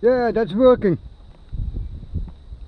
Yeah, that's working.